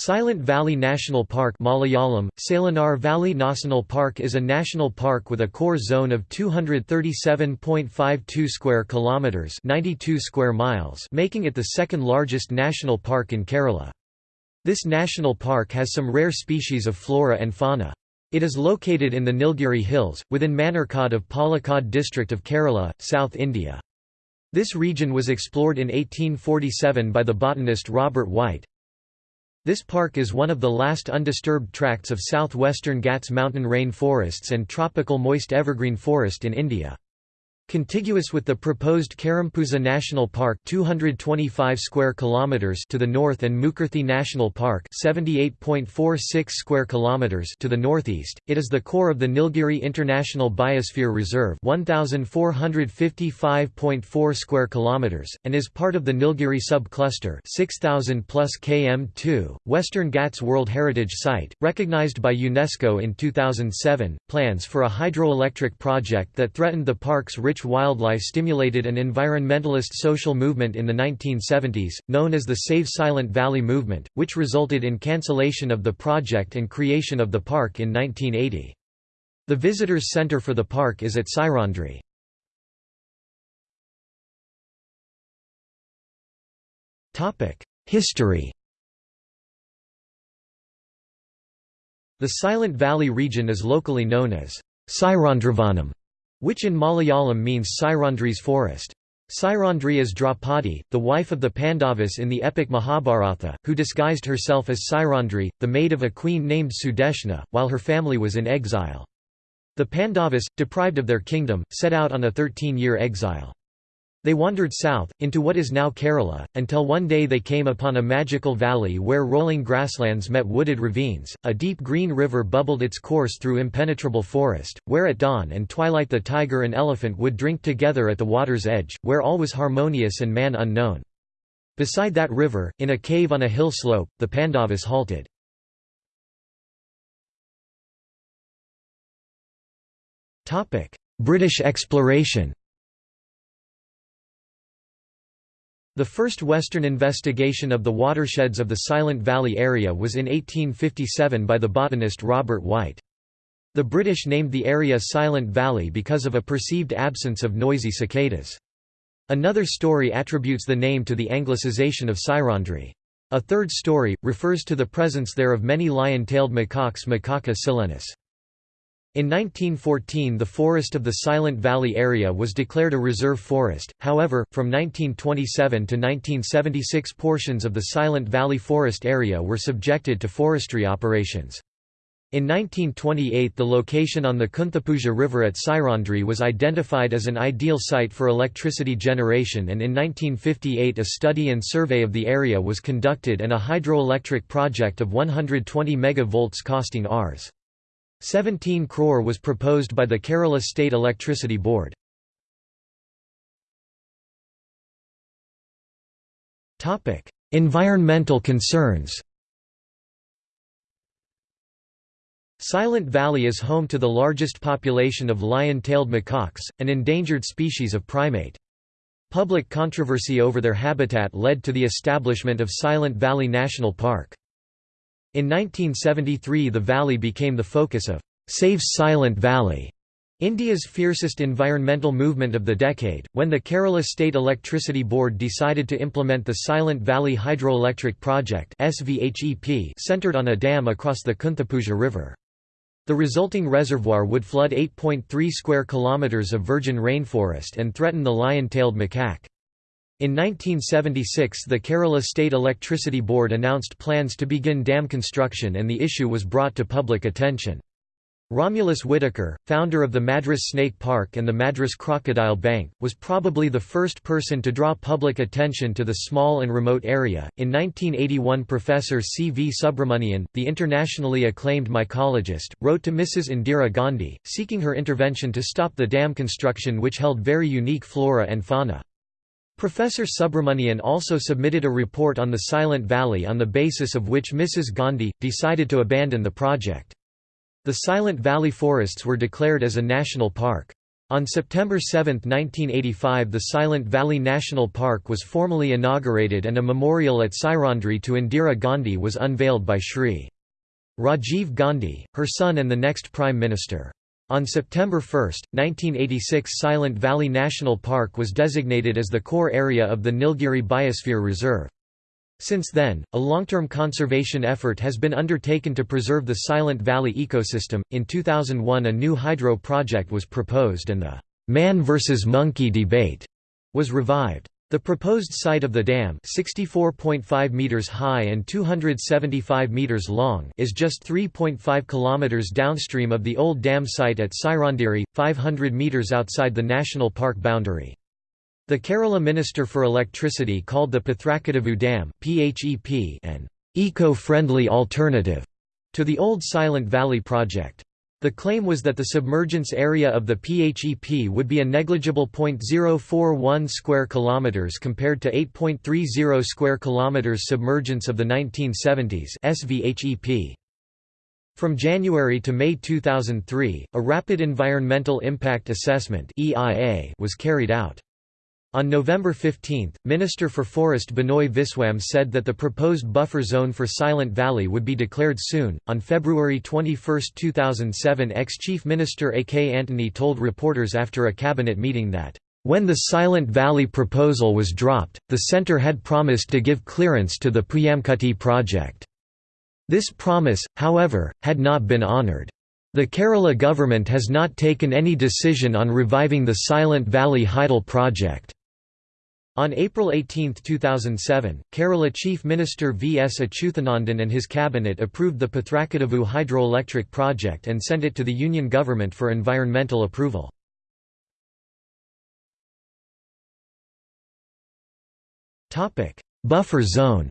Silent Valley National Park Malayalam, Salinar Valley National Park is a national park with a core zone of 237.52 square kilometres 92 square miles making it the second largest national park in Kerala. This national park has some rare species of flora and fauna. It is located in the Nilgiri Hills, within Manarkad of Palakkad district of Kerala, South India. This region was explored in 1847 by the botanist Robert Wight. This park is one of the last undisturbed tracts of southwestern Ghats mountain rain forests and tropical moist evergreen forest in India. Contiguous with the proposed Karimpuzha National Park 225 square kilometers to the north and Mukurthi National Park 78.46 square kilometers to the northeast, it is the core of the Nilgiri International Biosphere Reserve 1455.4 square kilometers and is part of the Nilgiri subcluster 6000 plus km2, Western Ghats World Heritage Site, recognized by UNESCO in 2007. Plans for a hydroelectric project that threatened the park's rich wildlife stimulated an environmentalist social movement in the 1970s, known as the Save Silent Valley movement, which resulted in cancellation of the project and creation of the park in 1980. The visitors center for the park is at Sairandri. History The Silent Valley region is locally known as Sairandrivanam which in Malayalam means Sairandri's forest. Sairandri is Draupadi, the wife of the Pandavas in the epic Mahabharata, who disguised herself as Sairandri, the maid of a queen named Sudeshna, while her family was in exile. The Pandavas, deprived of their kingdom, set out on a 13-year exile. They wandered south, into what is now Kerala, until one day they came upon a magical valley where rolling grasslands met wooded ravines, a deep green river bubbled its course through impenetrable forest, where at dawn and twilight the tiger and elephant would drink together at the water's edge, where all was harmonious and man unknown. Beside that river, in a cave on a hill slope, the Pandavas halted. British exploration The first Western investigation of the watersheds of the Silent Valley area was in 1857 by the botanist Robert Wight. The British named the area Silent Valley because of a perceived absence of noisy cicadas. Another story attributes the name to the anglicization of Sairandri. A third story, refers to the presence there of many lion-tailed macaques Macaca silenus. In 1914 the forest of the Silent Valley area was declared a reserve forest, however, from 1927 to 1976 portions of the Silent Valley forest area were subjected to forestry operations. In 1928 the location on the Kunthipuzha River at Sairandri was identified as an ideal site for electricity generation and in 1958 a study and survey of the area was conducted and a hydroelectric project of 120 MV costing Rs. 17 crore was proposed by the Kerala State Electricity Board. environmental concerns Silent Valley is home to the largest population of lion-tailed macaques, an endangered species of primate. Public controversy over their habitat led to the establishment of Silent Valley National Park. In 1973 the valley became the focus of Save Silent Valley, India's fiercest environmental movement of the decade, when the Kerala State Electricity Board decided to implement the Silent Valley Hydroelectric Project centered on a dam across the Kunthipuzha River. The resulting reservoir would flood 8.3 square kilometers of virgin rainforest and threaten the lion-tailed macaque. In 1976 the Kerala State Electricity Board announced plans to begin dam construction and the issue was brought to public attention. Romulus Whitaker, founder of the Madras Snake Park and the Madras Crocodile Bank, was probably the first person to draw public attention to the small and remote area. In 1981, Professor C. V. Subramanian, the internationally acclaimed mycologist, wrote to Mrs. Indira Gandhi, seeking her intervention to stop the dam construction which held very unique flora and fauna. Professor Subramanian also submitted a report on the Silent Valley on the basis of which Mrs. Gandhi, decided to abandon the project. The Silent Valley forests were declared as a national park. On September 7, 1985 the Silent Valley National Park was formally inaugurated and a memorial at Sairandri to Indira Gandhi was unveiled by Shri. Rajiv Gandhi, her son and the next Prime Minister. On September 1, 1986 Silent Valley National Park was designated as the core area of the Nilgiri Biosphere Reserve. Since then, a long-term conservation effort has been undertaken to preserve the Silent Valley ecosystem. In 2001, a new hydro project was proposed and the man versus monkey debate was revived. The proposed site of the dam 64.5 meters high and 275 meters long is just 3.5 kilometers downstream of the old dam site at Sairandiri, 500 meters outside the national park boundary. The Kerala Minister for Electricity called the Pathrakadavu Dam an eco-friendly alternative to the old Silent Valley project. The claim was that the submergence area of the PHEP would be a negligible 0.041 square kilometers compared to 8.30 square kilometers submergence of the 1970s SVHEP. From January to May 2003, a Rapid Environmental Impact Assessment (EIA) was carried out. On November 15, Minister for Forest Binoy Viswam said that the proposed buffer zone for Silent Valley would be declared soon. On February 21, 2007, ex Chief Minister A. K. Antony told reporters after a cabinet meeting that, when the Silent Valley proposal was dropped, the centre had promised to give clearance to the Puyamkutti project. This promise, however, had not been honoured. The Kerala government has not taken any decision on reviving the Silent Valley Hydel project. On April 18, 2007, Kerala Chief Minister V. S. Achuthanandan and his cabinet approved the Pathrakadavu hydroelectric project and sent it to the Union government for environmental approval. Buffer zone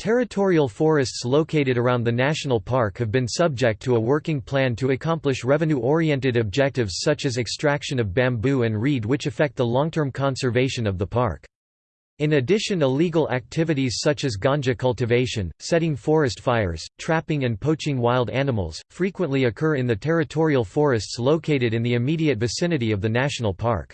Territorial forests located around the national park have been subject to a working plan to accomplish revenue-oriented objectives such as extraction of bamboo and reed which affect the long-term conservation of the park. In addition illegal activities such as ganja cultivation, setting forest fires, trapping and poaching wild animals, frequently occur in the territorial forests located in the immediate vicinity of the national park.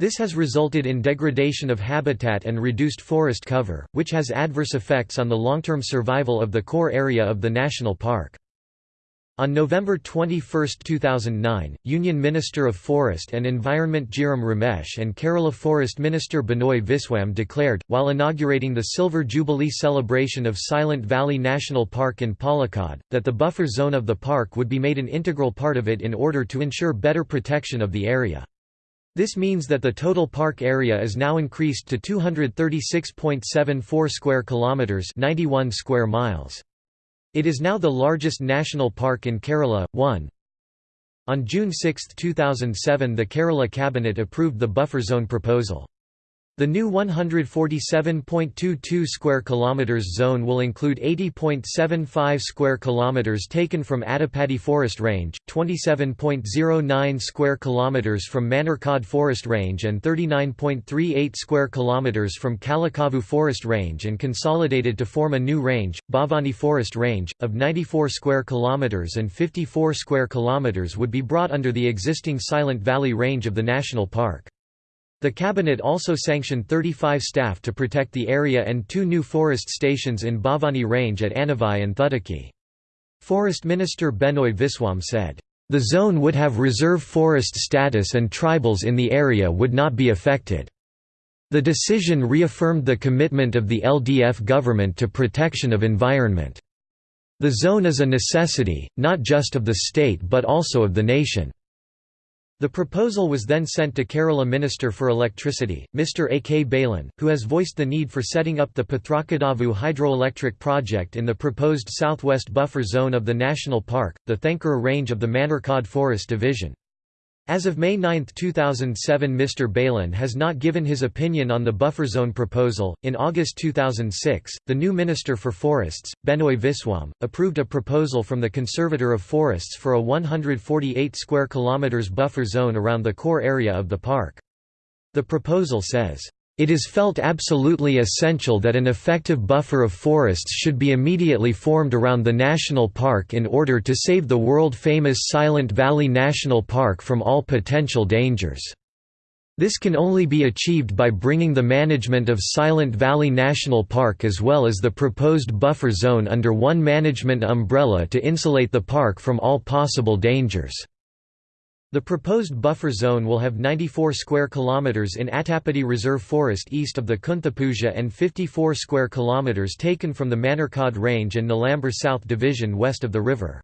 This has resulted in degradation of habitat and reduced forest cover, which has adverse effects on the long-term survival of the core area of the national park. On November 21, 2009, Union Minister of Forest and Environment Jairam Ramesh and Kerala Forest Minister Binoy Viswam declared, while inaugurating the Silver Jubilee celebration of Silent Valley National Park in Palakkad, that the buffer zone of the park would be made an integral part of it in order to ensure better protection of the area. This means that the total park area is now increased to 236.74 square kilometers, 91 square miles. It is now the largest national park in Kerala. 1. On June 6, 2007, the Kerala cabinet approved the buffer zone proposal. The new 147.22 square kilometers zone will include 80.75 square kilometers taken from Attapadi Forest Range, 27.09 square kilometers from Manarkad Forest Range and 39.38 square kilometers from Kalakavu Forest Range and consolidated to form a new range, Bhavani Forest Range, of 94 square kilometers and 54 square kilometers would be brought under the existing Silent Valley Range of the national park. The cabinet also sanctioned 35 staff to protect the area and two new forest stations in Bhavani Range at Anavai and Thutaki. Forest Minister Binoy Viswam said, "...the zone would have reserve forest status and tribals in the area would not be affected." The decision reaffirmed the commitment of the LDF government to protection of environment. The zone is a necessity, not just of the state but also of the nation. The proposal was then sent to Kerala Minister for Electricity, Mr. A. K. Balan, who has voiced the need for setting up the Pathrakadavu hydroelectric project in the proposed southwest buffer zone of the national park, the Thankura range of the Manarkad Forest Division. As of May 9, 2007, Mr. Balan has not given his opinion on the buffer zone proposal. In August 2006, the new Minister for Forests, Binoy Viswam, approved a proposal from the Conservator of Forests for a 148 square kilometers buffer zone around the core area of the park. The proposal says, It is felt absolutely essential that an effective buffer of forests should be immediately formed around the national park in order to save the world-famous Silent Valley National Park from all potential dangers. This can only be achieved by bringing the management of Silent Valley National Park as well as the proposed buffer zone under one management umbrella to insulate the park from all possible dangers. The proposed buffer zone will have 94 square kilometers in Attapadi Reserve Forest east of the Kunthipuzha and 54 square kilometers taken from the Manarkad Range and Nilambur South Division west of the river.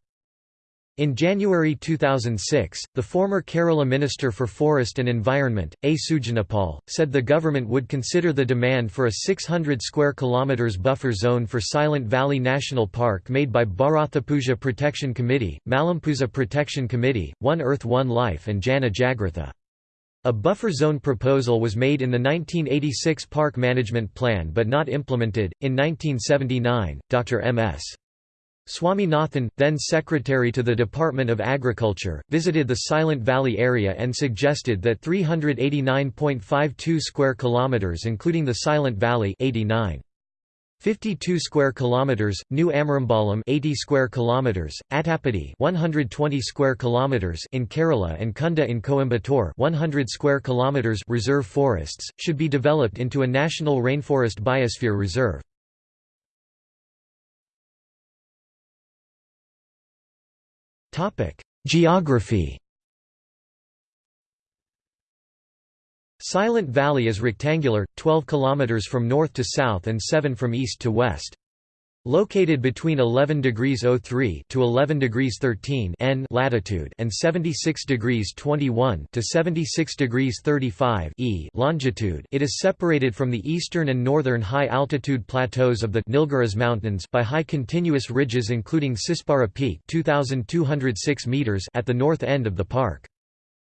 In January 2006, the former Kerala Minister for Forest and Environment, A. Sujanapal, said the government would consider the demand for a 600 square kilometers buffer zone for Silent Valley National Park made by Bharathapuzha Protection Committee, Malampuzha Protection Committee, One Earth One Life and Jana Jagratha. A buffer zone proposal was made in the 1986 Park Management Plan but not implemented. In 1979, Dr. M.S. Swaminathan, then secretary to the Department of Agriculture, visited the Silent Valley area and suggested that 389.52 square kilometers including the Silent Valley 89 52 square kilometers, New Amarambalam 80 square kilometers, Attapadi 120 square kilometers in Kerala and Kunda in Coimbatore 100 square kilometers reserve forests should be developed into a national rainforest biosphere reserve. Geography Silent Valley is rectangular, 12 km from north to south and 7 from east to west. Located between 11 degrees 03 to 11 degrees 13 N latitude and 76 degrees 21 to 76 degrees 35 E longitude, it is separated from the eastern and northern high-altitude plateaus of the Nilgiris Mountains by high continuous ridges including Sispara Peak 2206 meters at the north end of the park.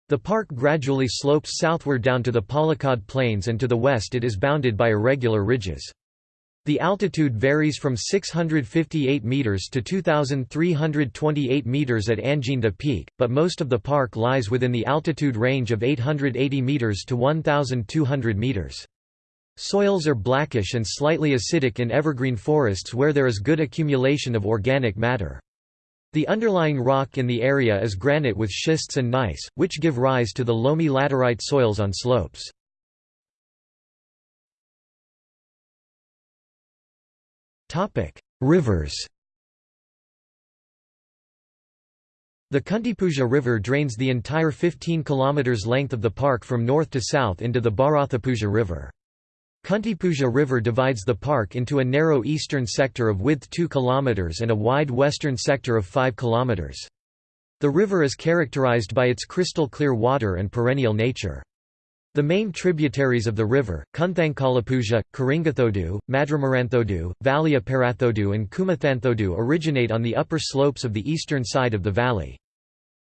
The park gradually slopes southward down to the Palakkad Plains and to the west it is bounded by irregular ridges. The altitude varies from 658 meters to 2328 meters at Anginda Peak, but most of the park lies within the altitude range of 880 meters to 1200 meters. Soils are blackish and slightly acidic in evergreen forests where there is good accumulation of organic matter. The underlying rock in the area is granite with schists and gneiss, which give rise to the loamy laterite soils on slopes. Topic: Rivers. The Kunthipuzha River drains the entire 15 km length of the park from north to south into the Bharathapuzha River. Kunthipuzha River divides the park into a narrow eastern sector of width 2 km and a wide western sector of 5 km. The river is characterized by its crystal clear water and perennial nature. The main tributaries of the river, Kunthankalapuja, Karingathodu, Madramaranthodu, Valiaparathodu and Kumathanthodu originate on the upper slopes of the eastern side of the valley.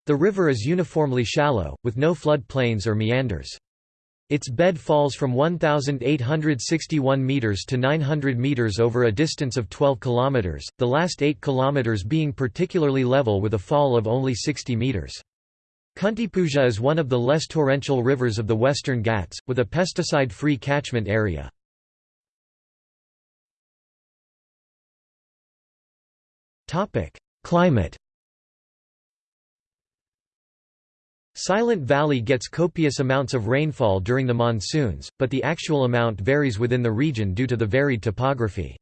The river is uniformly shallow, with no flood plains or meanders. Its bed falls from 1,861 metres to 900 metres over a distance of 12 kilometres, the last 8 kilometres being particularly level with a fall of only 60 metres. Kunthipuzha is one of the less torrential rivers of the Western Ghats, with a pesticide-free catchment area. Climate Silent Valley gets copious amounts of rainfall during the monsoons, but the actual amount varies within the region due to the varied topography.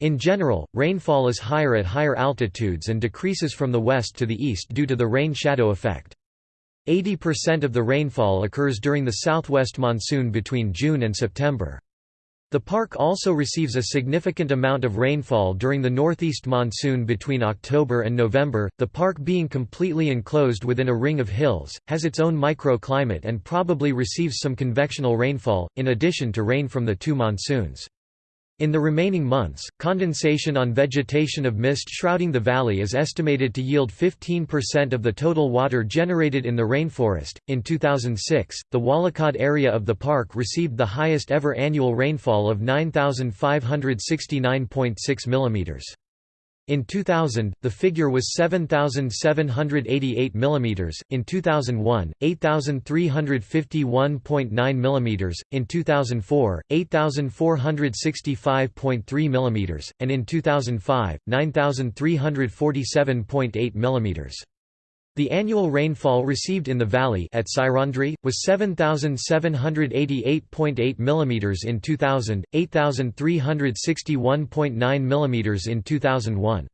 In general, rainfall is higher at higher altitudes and decreases from the west to the east due to the rain-shadow effect. 80% of the rainfall occurs during the southwest monsoon between June and September. The park also receives a significant amount of rainfall during the northeast monsoon between October and November. The park, being completely enclosed within a ring of hills, has its own microclimate and probably receives some convectional rainfall, in addition to rain from the two monsoons. In the remaining months, condensation on vegetation of mist shrouding the valley is estimated to yield 15% of the total water generated in the rainforest. In 2006, the Walakad area of the park received the highest ever annual rainfall of 9,569.6 mm. In 2000, the figure was 7788 mm, in 2001, 8351.9 mm, in 2004, 8465.3 mm, and in 2005, 9347.8 mm. The annual rainfall received in the valley at Sairandri was 7788.8 mm in 2000, 8361.9 mm in 2001.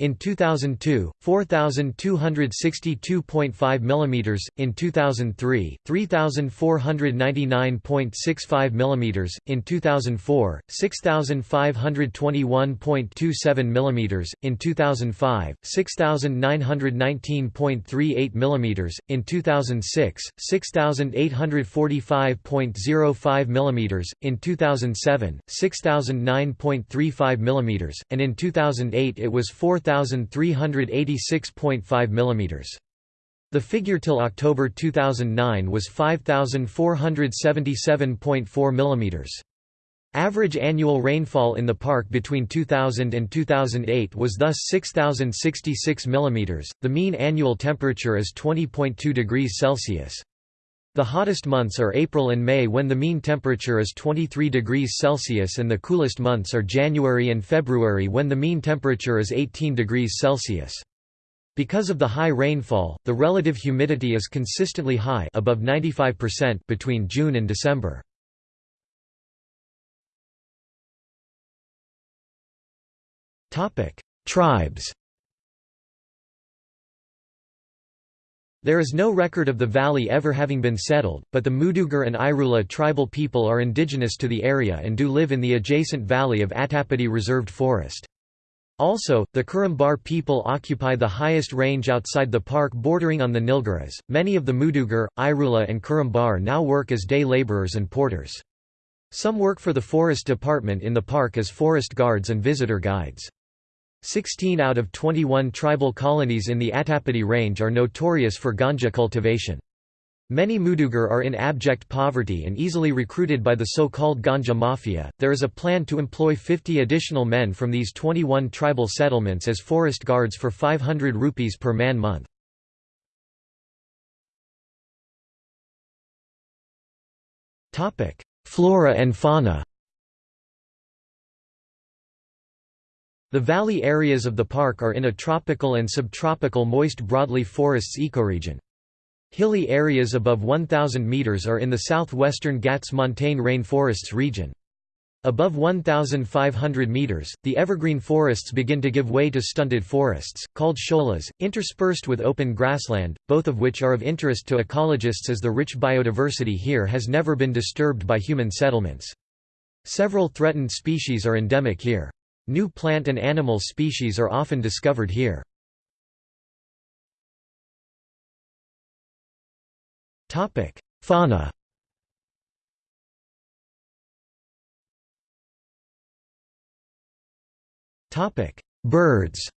In 2002, 4262.5 mm, in 2003, 3499.65 mm, in 2004, 6521.27 mm, in 2005, 6919.38 mm, in 2006, 6845.05 mm, in 2007, 6009.35 mm, and in 2008 it was 4 5386.5 mm. The figure till October 2009 was 5477.4 mm. Average annual rainfall in the park between 2000 and 2008 was thus 6066 mm. The mean annual temperature is 20.2 degrees Celsius. The hottest months are April and May when the mean temperature is 23 degrees Celsius and the coolest months are January and February when the mean temperature is 18 degrees Celsius. Because of the high rainfall, the relative humidity is consistently high above 95% between June and December. Tribes There is no record of the valley ever having been settled, but the Mudugar and Irula tribal people are indigenous to the area and do live in the adjacent valley of Attapadi Reserved Forest. Also, the Kurumbar people occupy the highest range outside the park bordering on the Nilgiris. Many of the Mudugar, Irula, and Kurumbar now work as day laborers and porters. Some work for the forest department in the park as forest guards and visitor guides. Sixteen out of 21 tribal colonies in the Attapadi range are notorious for ganja cultivation. Many Mudugar are in abject poverty and easily recruited by the so-called ganja mafia. There is a plan to employ 50 additional men from these 21 tribal settlements as forest guards for 500 rupees per man month. Flora and fauna. The valley areas of the park are in a tropical and subtropical moist broadleaf forests ecoregion. Hilly areas above 1,000 meters are in the southwestern Ghats montane rainforests region. Above 1,500 meters, the evergreen forests begin to give way to stunted forests, called sholas, interspersed with open grassland, both of which are of interest to ecologists as the rich biodiversity here has never been disturbed by human settlements. Several threatened species are endemic here. New plant and animal species are often discovered here. Fauna Birds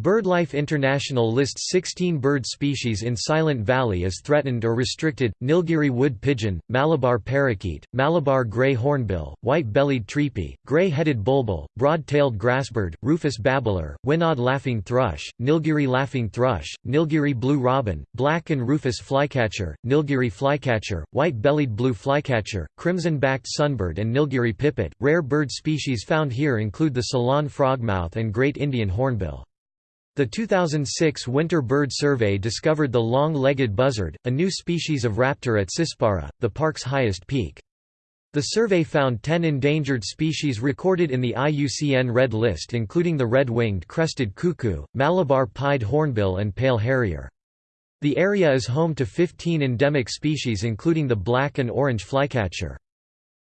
BirdLife International lists 16 bird species in Silent Valley as threatened or restricted, Nilgiri wood pigeon, Malabar parakeet, Malabar grey hornbill, white-bellied treepie, grey-headed bulbul, broad-tailed grassbird, rufous babbler, Wynaad laughing thrush, Nilgiri laughing thrush, Nilgiri blue robin, black and rufous flycatcher, Nilgiri flycatcher, white-bellied blue flycatcher, crimson-backed sunbird and Nilgiri pipit. Rare bird species found here include the Ceylon frogmouth and great Indian hornbill. The 2006 Winter Bird Survey discovered the long-legged buzzard, a new species of raptor at Sispara, the park's highest peak. The survey found 10 endangered species recorded in the IUCN Red List including the red-winged crested cuckoo, Malabar pied hornbill and pale harrier. The area is home to 15 endemic species including the black and orange flycatcher.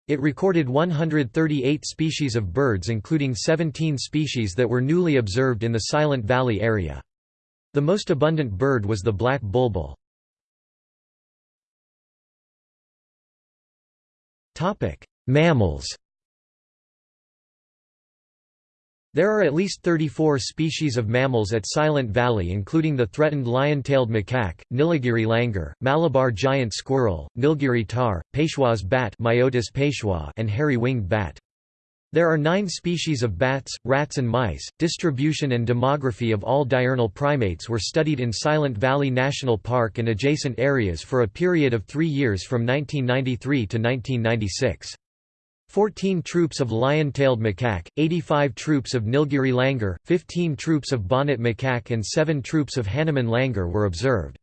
It recorded 138 species of birds including 17 species that were newly observed in the Silent Valley area. The most abundant bird was the black bulbul. Mammals There are at least 34 species of mammals at Silent Valley including the threatened lion-tailed macaque, Nilgiri langur, Malabar giant squirrel, Nilgiri tahr, Peshwa's bat Myotis and hairy-winged bat. There are nine species of bats, rats and mice. Distribution and demography of all diurnal primates were studied in Silent Valley National Park and adjacent areas for a period of three years from 1993 to 1996. 14 troops of lion-tailed macaque, 85 troops of Nilgiri langur, 15 troops of bonnet macaque and 7 troops of Hanuman langur were observed.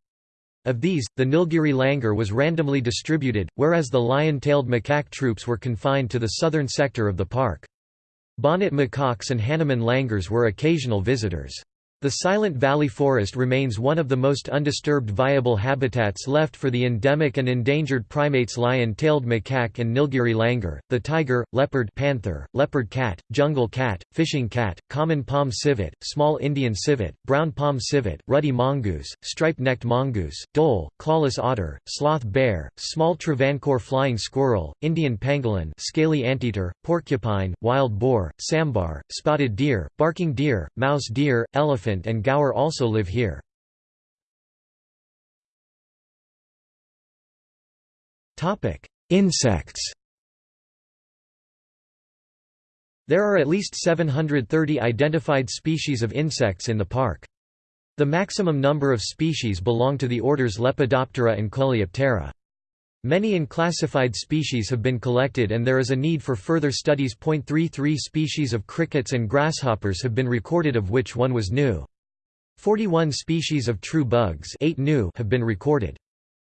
Of these, the Nilgiri langur was randomly distributed, whereas the lion-tailed macaque troops were confined to the southern sector of the park. Bonnet macaques and Hanuman langurs were occasional visitors. The Silent Valley Forest remains one of the most undisturbed viable habitats left for the endemic and endangered primates lion-tailed macaque and Nilgiri langur, the tiger, leopard panther, leopard cat, jungle cat, fishing cat, common palm civet, small Indian civet, brown palm civet, ruddy mongoose, striped-necked mongoose, dhole, clawless otter, sloth bear, small Travancore flying squirrel, Indian pangolin scaly anteater, porcupine, wild boar, sambar, spotted deer, barking deer, mouse deer, elephant and gaur also live here. Insects There are at least 730 identified species of insects in the park. The maximum number of species belong to the orders Lepidoptera and Coleoptera. Many unclassified species have been collected and there is a need for further studies. 33 species of crickets and grasshoppers have been recorded of which one was new. 41 species of true bugs 8 new have been recorded.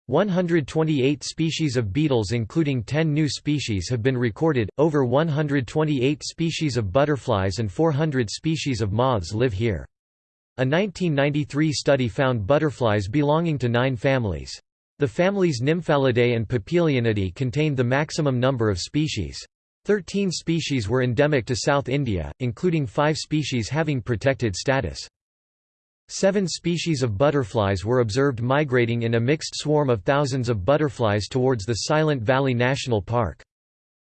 128 species of beetles including 10 new species have been recorded, over 128 species of butterflies and 400 species of moths live here. A 1993 study found butterflies belonging to nine families. The families Nymphalidae and Papilionidae contained the maximum number of species. Thirteen species were endemic to South India, including five species having protected status. Seven species of butterflies were observed migrating in a mixed swarm of thousands of butterflies towards the Silent Valley National Park.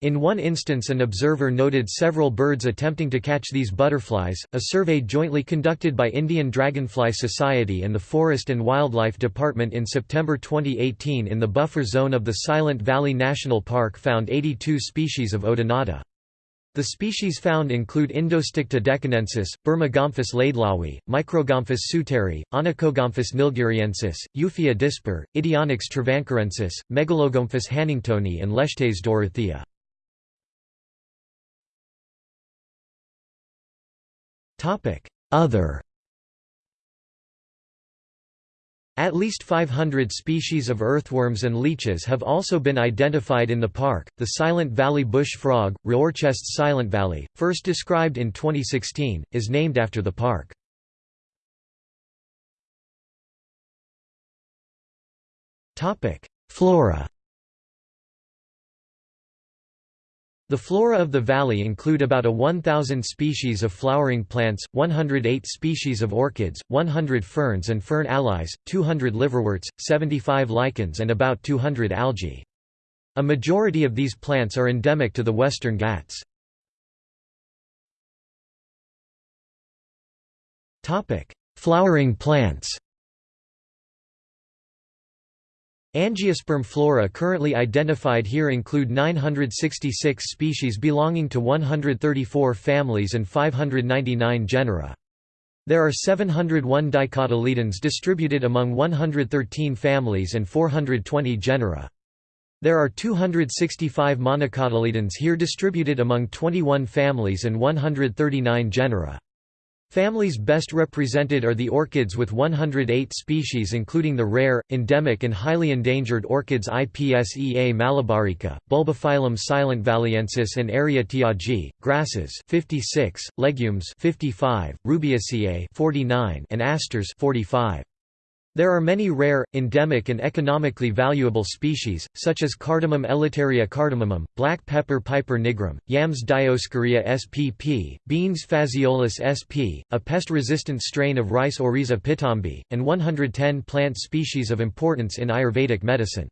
In one instance, an observer noted several birds attempting to catch these butterflies. A survey jointly conducted by Indian Dragonfly Society and the Forest and Wildlife Department in September 2018 in the buffer zone of the Silent Valley National Park found 82 species of Odonata. The species found include Indosticta deccanensis, Burmagomphus laidlawi, Microgomphus suteri, Onychogomphus nilgiriensis, Euphaea dispar, Idionyx travancorensis, Megalogomphus hanningtoni and Lestes dorothea. Other At least 500 species of earthworms and leeches have also been identified in the park. The Silent Valley bush frog, Raorchestes Silent Valley, first described in 2016, is named after the park. Topic: Flora The flora of the valley include about a 1,000 species of flowering plants, 108 species of orchids, 100 ferns and fern allies, 200 liverworts, 75 lichens and about 200 algae. A majority of these plants are endemic to the Western Ghats. Flowering plants Angiosperm flora currently identified here include 966 species belonging to 134 families and 599 genera. There are 701 dicotyledons distributed among 113 families and 420 genera. There are 265 monocotyledons here distributed among 21 families and 139 genera. Families best represented are the orchids with 108 species including the rare, endemic and highly endangered orchids Ipsea malabarica, Bulbophyllum silentvalliensis and Eriatiaceae, grasses 56, legumes 55, Rubiaceae 49 and asters 45. There are many rare, endemic and economically valuable species, such as Cardamom Elettaria cardamomum, black pepper piper nigrum, yams Dioscorea spp, beans Phaseolus sp, a pest-resistant strain of rice Oryza pitombi, and 110 plant species of importance in Ayurvedic medicine.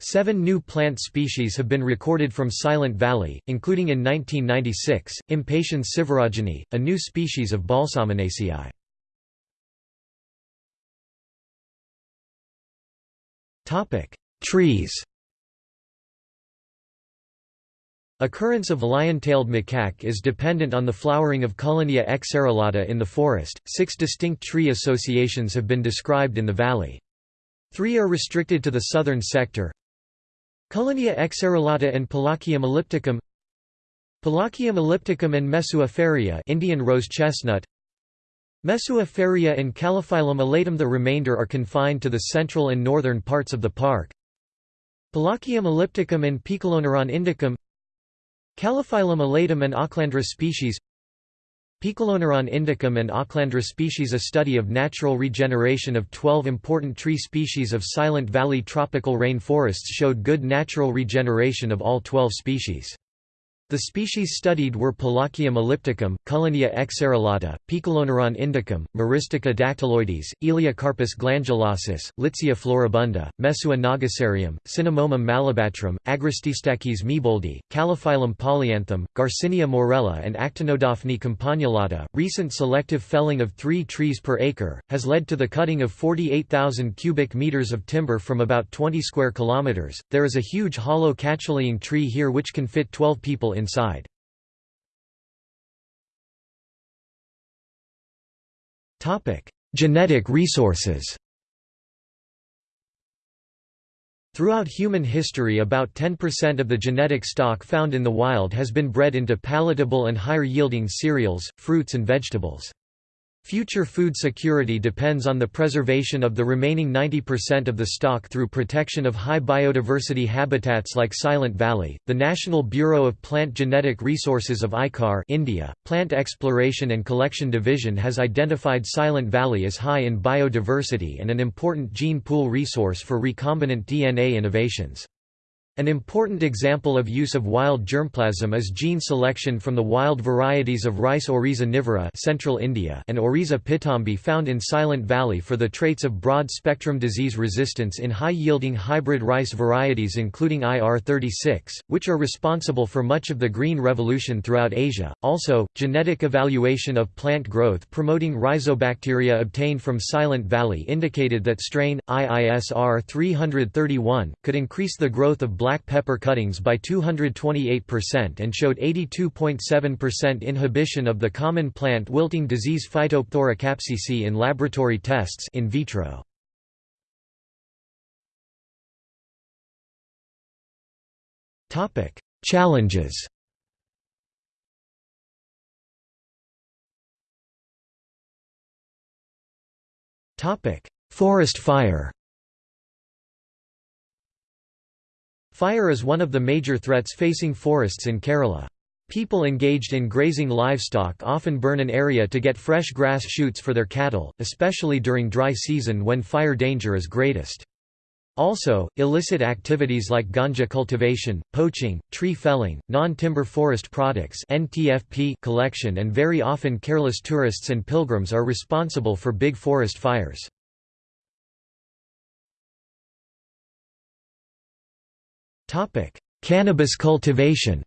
Seven new plant species have been recorded from Silent Valley, including in 1996, Impatiens sivaragini, a new species of Balsaminaceae. Topic: Trees. Occurrence of lion-tailed macaque is dependent on the flowering of Cullenia exarillata in the forest. Six distinct tree associations have been described in the valley. Three are restricted to the southern sector. Cullenia exarillata and Palaquium ellipticum Palaquium ellipticum and Mesua Indian rose chestnut Mesua and Calophyllum elatum The remainder are confined to the central and northern parts of the park. Palaquium ellipticum and Poeciloneuron indicum Calophyllum elatum and Ochlandra species Poeciloneuron indicum and Ochlandra species A study of natural regeneration of 12 important tree species of Silent Valley tropical rain forests showed good natural regeneration of all 12 species. The species studied were Palaquium ellipticum, Cullenia exarillata, Poeciloneuron indicum, Myristica dactyloides, Elaeocarpus glandulosus, Litsea floribunda, Mesua nogosarium, Cinnamomum malabatrum, Agrostistachys meboldi, Calophyllum polyanthum, Garcinia morella and Actinodaphne campanulata. Recent selective felling of three trees per acre has led to the cutting of 48,000 cubic meters of timber from about 20 square kilometers. There is a huge hollow catchlying tree here which can fit 12 people inside. Genetic resources Throughout human history about 10% of the genetic stock found in the wild has been bred into palatable and higher-yielding cereals, fruits and vegetables. Future food security depends on the preservation of the remaining 90% of the stock through protection of high biodiversity habitats like Silent Valley. The National Bureau of Plant Genetic Resources of ICAR, India, Plant Exploration and Collection Division has identified Silent Valley as high in biodiversity and an important gene pool resource for recombinant DNA innovations. An important example of use of wild germplasm is gene selection from the wild varieties of rice Oryza nivara Central India and Oryza pitombi found in Silent Valley for the traits of broad-spectrum disease resistance in high-yielding hybrid rice varieties including IR36, which are responsible for much of the green revolution throughout Asia. Also, genetic evaluation of plant growth promoting rhizobacteria obtained from Silent Valley indicated that strain IISR 331 could increase the growth of black pepper cuttings by 228% and showed 82.7% inhibition of the common plant wilting disease Phytophthora capsici in laboratory tests in vitro. Topic: Challenges. Topic: Forest fire. Fire is one of the major threats facing forests in Kerala. People engaged in grazing livestock often burn an area to get fresh grass shoots for their cattle, especially during dry season when fire danger is greatest. Also, illicit activities like ganja cultivation, poaching, tree felling, non-timber forest products (NTFP) collection and very often careless tourists and pilgrims are responsible for big forest fires. Cannabis cultivation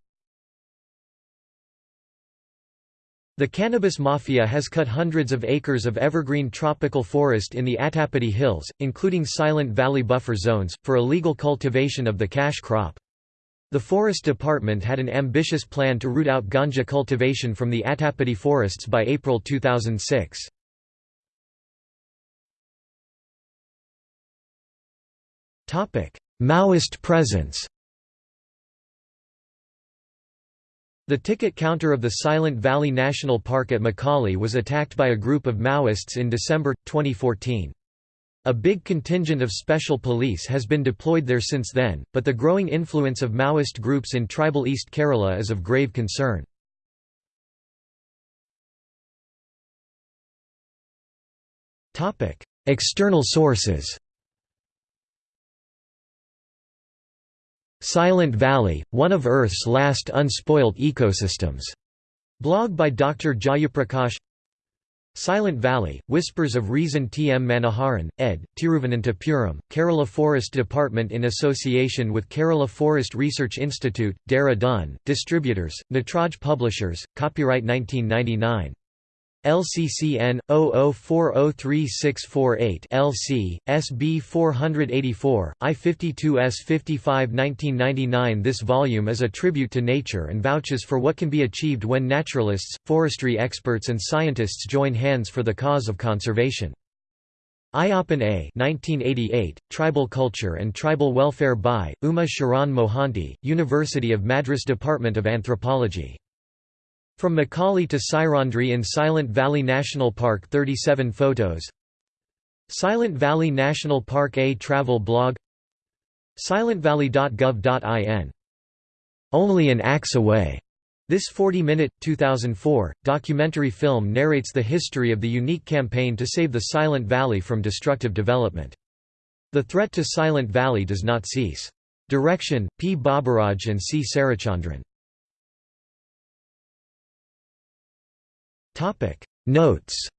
The cannabis mafia has cut hundreds of acres of evergreen tropical forest in the Attapadi Hills, including Silent Valley buffer zones, for illegal cultivation of the cash crop. The Forest Department had an ambitious plan to root out ganja cultivation from the Attapadi forests by April 2006. Maoist presence The ticket counter of the Silent Valley National Park at Makali was attacked by a group of Maoists in December, 2014. A big contingent of special police has been deployed there since then, but the growing influence of Maoist groups in tribal East Kerala is of grave concern. External sources Silent Valley, one of Earth's last unspoilt ecosystems. Blog by Dr. Jayaprakash Silent Valley, Whispers of Reason T. M. Manoharan, ed., Tiruvananthapuram, Kerala Forest Department in association with Kerala Forest Research Institute, Dehradun, Distributors, Natraj Publishers, copyright 1999. LCCN 00403648 LC SB 484 I52S 55 1999 This volume is a tribute to nature and vouches for what can be achieved when naturalists, forestry experts and scientists join hands for the cause of conservation. Ayyappan A 1988, Tribal Culture and Tribal Welfare by, Uma Sharan Mohanty, University of Madras Department of Anthropology. From Macaulay to Sairandri in Silent Valley National Park 37 photos Silent Valley National Park A travel blog silentvalley.gov.in Only an axe away this 40-minute, 2004, documentary film narrates the history of the unique campaign to save the Silent Valley from destructive development. The threat to Silent Valley does not cease. Direction, P. Baburaj and C. Sarachandran. Notes